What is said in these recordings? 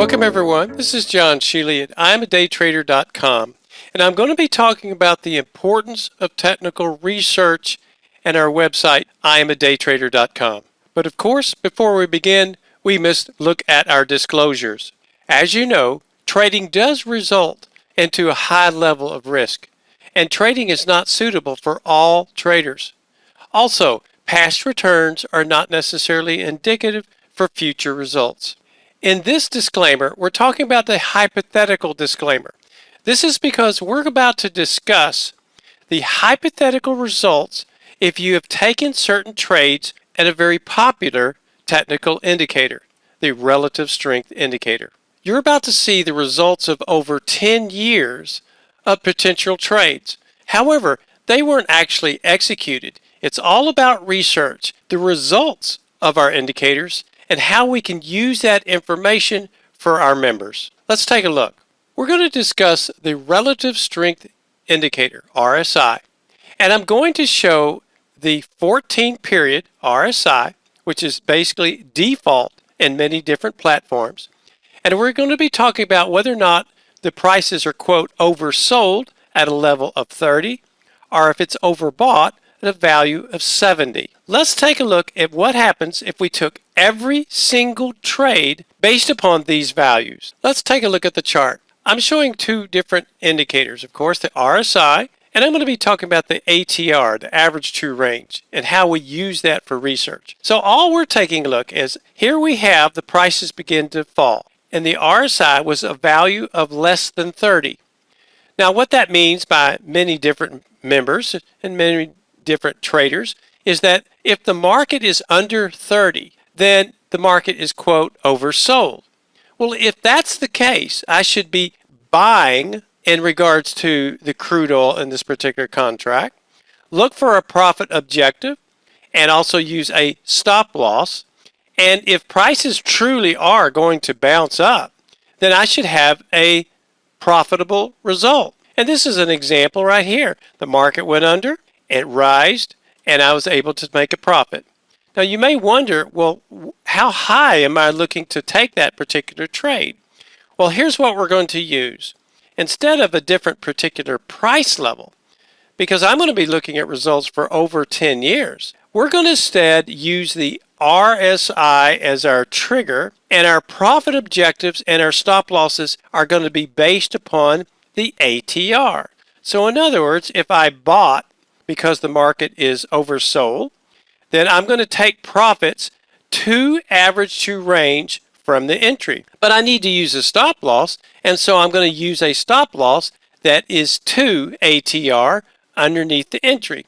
Welcome everyone. This is John Sheely at I'mADayTrader.com and I'm going to be talking about the importance of technical research and our website I'mADayTrader.com. But of course, before we begin, we must look at our disclosures. As you know, trading does result into a high level of risk, and trading is not suitable for all traders. Also, past returns are not necessarily indicative for future results. In this disclaimer, we're talking about the hypothetical disclaimer. This is because we're about to discuss the hypothetical results if you have taken certain trades at a very popular technical indicator, the relative strength indicator. You're about to see the results of over 10 years of potential trades. However, they weren't actually executed. It's all about research, the results of our indicators, and how we can use that information for our members. Let's take a look. We're going to discuss the Relative Strength Indicator, RSI, and I'm going to show the 14 period RSI, which is basically default in many different platforms. And we're going to be talking about whether or not the prices are, quote, oversold at a level of 30, or if it's overbought at a value of 70. Let's take a look at what happens if we took every single trade based upon these values. Let's take a look at the chart. I'm showing two different indicators, of course, the RSI, and I'm going to be talking about the ATR, the average true range, and how we use that for research. So all we're taking a look is here we have the prices begin to fall, and the RSI was a value of less than 30. Now what that means by many different members and many different traders is that if the market is under 30, then the market is, quote, oversold. Well, if that's the case, I should be buying in regards to the crude oil in this particular contract, look for a profit objective, and also use a stop loss. And if prices truly are going to bounce up, then I should have a profitable result. And this is an example right here. The market went under, it rised, and I was able to make a profit. Now you may wonder, well, how high am I looking to take that particular trade? Well, here's what we're going to use. Instead of a different particular price level, because I'm going to be looking at results for over 10 years, we're going to instead use the RSI as our trigger and our profit objectives and our stop losses are going to be based upon the ATR. So in other words, if I bought because the market is oversold, then I'm going to take profits to average true range from the entry. But I need to use a stop loss, and so I'm going to use a stop loss that is to ATR underneath the entry.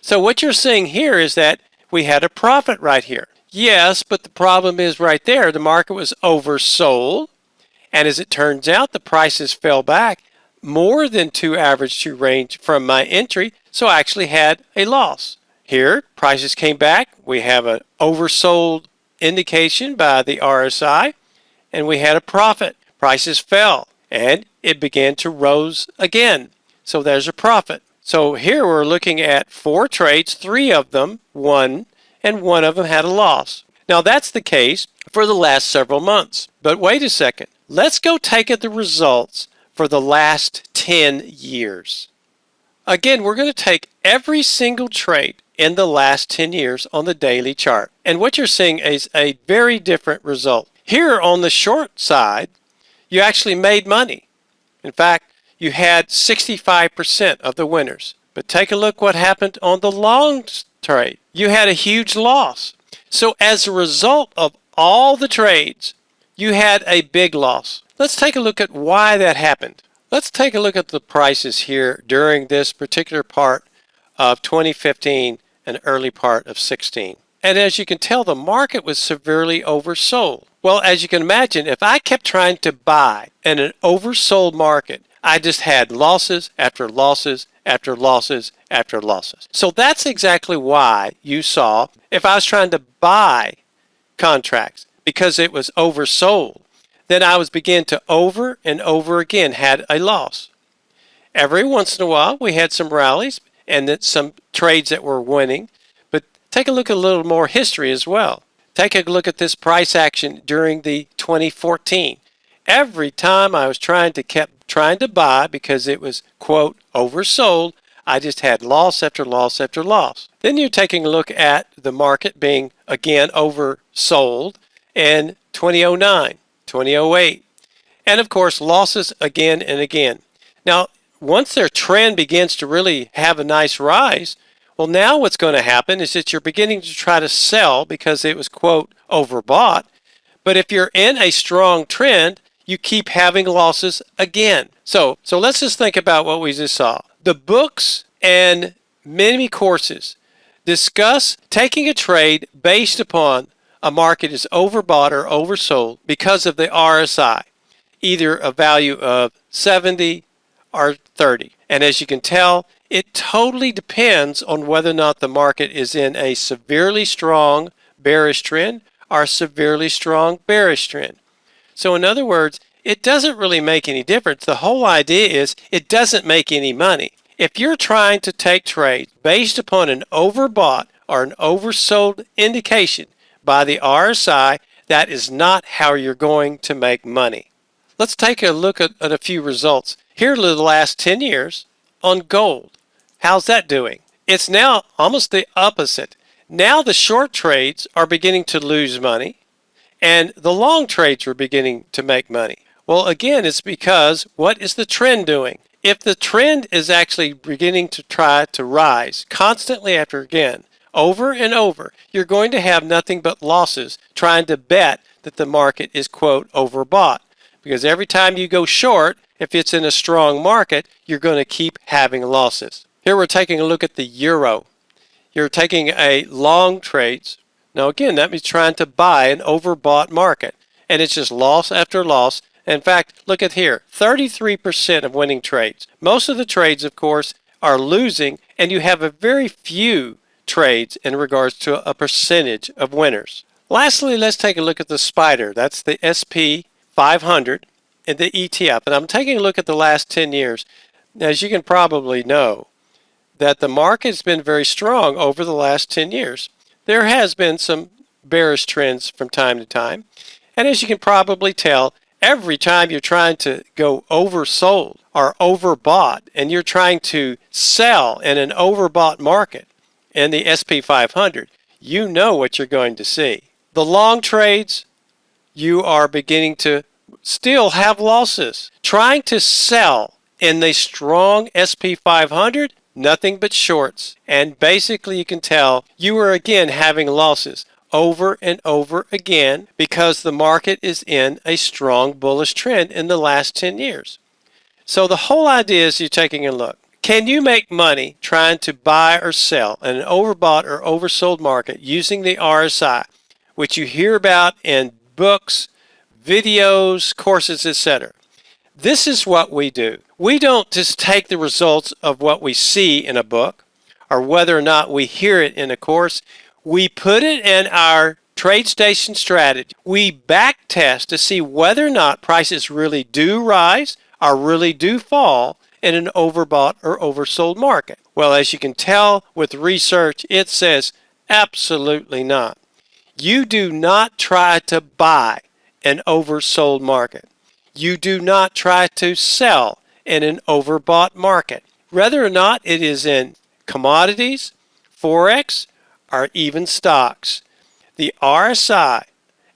So what you're seeing here is that we had a profit right here. Yes, but the problem is right there, the market was oversold, and as it turns out, the prices fell back more than two average true range from my entry, so I actually had a loss. Here, prices came back. We have an oversold indication by the RSI, and we had a profit. Prices fell, and it began to rose again. So there's a profit. So here we're looking at four trades, three of them won, and one of them had a loss. Now that's the case for the last several months. But wait a second. Let's go take at the results for the last 10 years. Again, we're going to take every single trade in the last 10 years on the daily chart. And what you're seeing is a very different result. Here on the short side, you actually made money. In fact, you had 65% of the winners. But take a look what happened on the long trade. You had a huge loss. So as a result of all the trades, you had a big loss. Let's take a look at why that happened. Let's take a look at the prices here during this particular part of 2015 and early part of 16. And as you can tell, the market was severely oversold. Well, as you can imagine, if I kept trying to buy in an oversold market, I just had losses after losses after losses after losses. So that's exactly why you saw if I was trying to buy contracts because it was oversold, then I was beginning to over and over again had a loss. Every once in a while we had some rallies and that some trades that were winning. But take a look at a little more history as well. Take a look at this price action during the 2014. every time I was trying to kept trying to buy because it was quote oversold, I just had loss after loss after loss. Then you're taking a look at the market being again oversold in 2009, 2008, and of course losses again and again. Now, once their trend begins to really have a nice rise, well, now what's going to happen is that you're beginning to try to sell because it was, quote, overbought. But if you're in a strong trend, you keep having losses again. So, so let's just think about what we just saw. The books and many courses discuss taking a trade based upon a market is overbought or oversold because of the RSI, either a value of 70 or 30. And as you can tell, it totally depends on whether or not the market is in a severely strong bearish trend or severely strong bearish trend. So in other words, it doesn't really make any difference. The whole idea is it doesn't make any money. If you're trying to take trades based upon an overbought or an oversold indication by the RSI, that is not how you're going to make money. Let's take a look at, at a few results. Here are the last 10 years on gold. How's that doing? It's now almost the opposite. Now the short trades are beginning to lose money and the long trades are beginning to make money. Well, again, it's because what is the trend doing? If the trend is actually beginning to try to rise constantly after again, over and over, you're going to have nothing but losses trying to bet that the market is, quote, overbought. Because every time you go short, if it's in a strong market, you're going to keep having losses. Here we're taking a look at the euro. You're taking a long trades. Now again, that means trying to buy an overbought market. And it's just loss after loss. In fact, look at here, 33% of winning trades. Most of the trades, of course, are losing, and you have a very few trades in regards to a percentage of winners. Lastly, let's take a look at the spider. That's the SP 500 and the ETF. And I'm taking a look at the last 10 years. As you can probably know, that the market has been very strong over the last 10 years. There has been some bearish trends from time to time. And as you can probably tell, every time you're trying to go oversold or overbought and you're trying to sell in an overbought market in the SP 500, you know what you're going to see. The long trades, you are beginning to still have losses. Trying to sell in the strong SP 500 nothing but shorts. And basically you can tell you are again having losses over and over again because the market is in a strong bullish trend in the last 10 years. So the whole idea is you're taking a look. Can you make money trying to buy or sell in an overbought or oversold market using the RSI, which you hear about in books, videos, courses, etc.? This is what we do. We don't just take the results of what we see in a book or whether or not we hear it in a course. We put it in our TradeStation strategy. We back test to see whether or not prices really do rise or really do fall in an overbought or oversold market. Well, as you can tell with research, it says absolutely not. You do not try to buy an oversold market. You do not try to sell in an overbought market. Whether or not it is in commodities, Forex, or even stocks. The RSI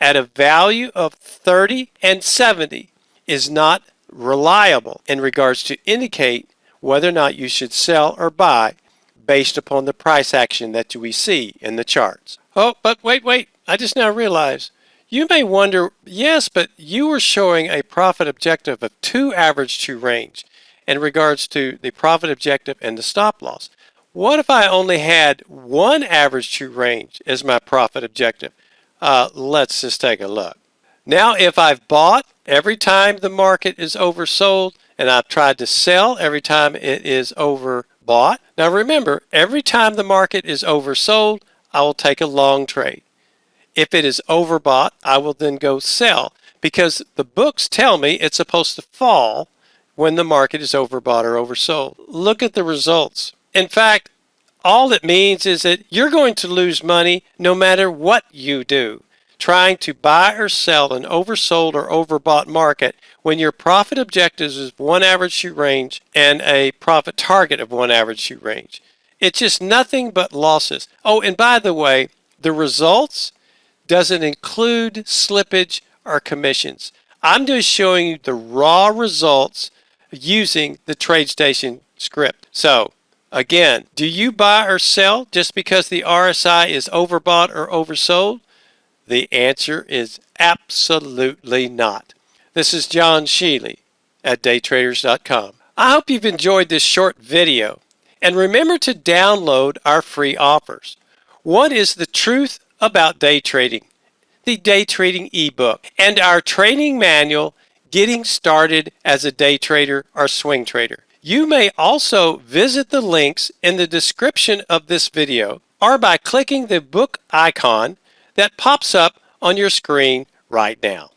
at a value of 30 and 70 is not reliable in regards to indicate whether or not you should sell or buy based upon the price action that we see in the charts. Oh, but wait, wait, I just now realized you may wonder, yes, but you were showing a profit objective of two average true range in regards to the profit objective and the stop loss. What if I only had one average true range as my profit objective? Uh, let's just take a look. Now, if I've bought every time the market is oversold and I've tried to sell every time it is overbought. Now remember, every time the market is oversold, I will take a long trade. If it is overbought, I will then go sell because the books tell me it's supposed to fall when the market is overbought or oversold. Look at the results. In fact, all it means is that you're going to lose money no matter what you do. trying to buy or sell an oversold or overbought market when your profit objectives is one average true range and a profit target of one average true range. It's just nothing but losses. Oh, and by the way, the results doesn't include slippage or commissions. I'm just showing you the raw results using the TradeStation script. So again, do you buy or sell just because the RSI is overbought or oversold? The answer is absolutely not. This is John Sheely at daytraders.com. I hope you've enjoyed this short video and remember to download our free offers. What is the truth about day trading, the day trading ebook, and our training manual, Getting Started as a Day Trader or Swing Trader. You may also visit the links in the description of this video or by clicking the book icon that pops up on your screen right now.